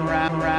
rap, rap, rap.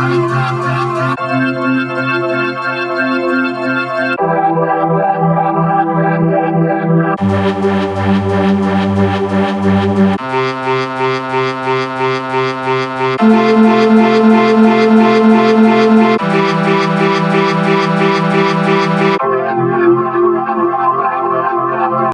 Thank